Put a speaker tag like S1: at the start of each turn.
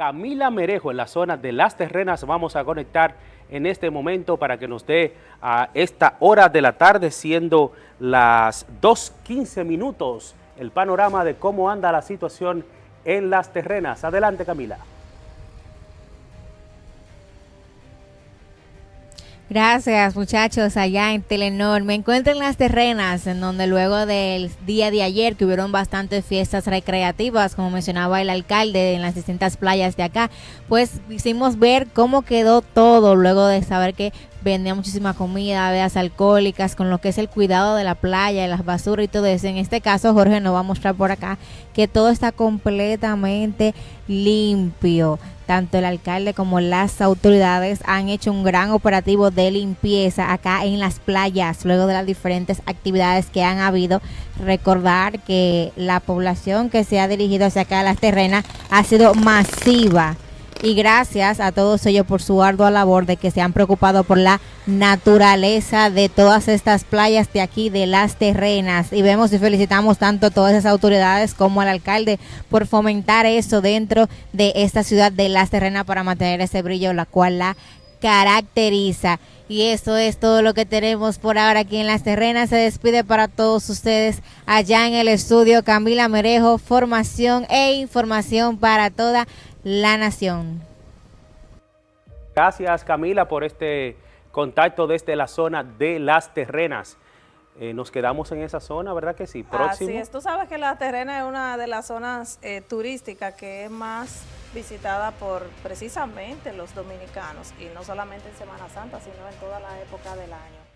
S1: Camila Merejo en la zona de Las Terrenas. Vamos a conectar en este momento para que nos dé a esta hora de la tarde, siendo las 2.15 minutos, el panorama de cómo anda la situación en Las Terrenas. Adelante, Camila.
S2: Gracias muchachos allá en Telenor. Me encuentro en las terrenas, en donde luego del día de ayer que hubieron bastantes fiestas recreativas, como mencionaba el alcalde en las distintas playas de acá, pues hicimos ver cómo quedó todo luego de saber que vendía muchísima comida, bebidas alcohólicas, con lo que es el cuidado de la playa, de las basuras y todo eso. En este caso, Jorge nos va a mostrar por acá que todo está completamente limpio tanto el alcalde como las autoridades han hecho un gran operativo de limpieza acá en las playas, luego de las diferentes actividades que han habido. Recordar que la población que se ha dirigido hacia acá a las terrenas ha sido masiva y gracias a todos ellos por su ardua labor de que se han preocupado por la naturaleza de todas estas playas de aquí, de las terrenas. Y vemos y felicitamos tanto a todas esas autoridades como al alcalde por fomentar eso dentro de esta ciudad de las terrenas para mantener ese brillo, la cual la caracteriza. Y eso es todo lo que tenemos por ahora aquí en Las Terrenas. Se despide para todos ustedes allá en el estudio Camila Merejo, formación e información para toda la nación.
S1: Gracias Camila por este contacto desde la zona de Las Terrenas. Eh, nos quedamos en esa zona, ¿verdad que sí?
S3: Próximo. Así es, tú sabes que La Terrena es una de las zonas eh, turísticas que es más visitada por precisamente los dominicanos y no solamente en Semana Santa, sino en toda la época del año.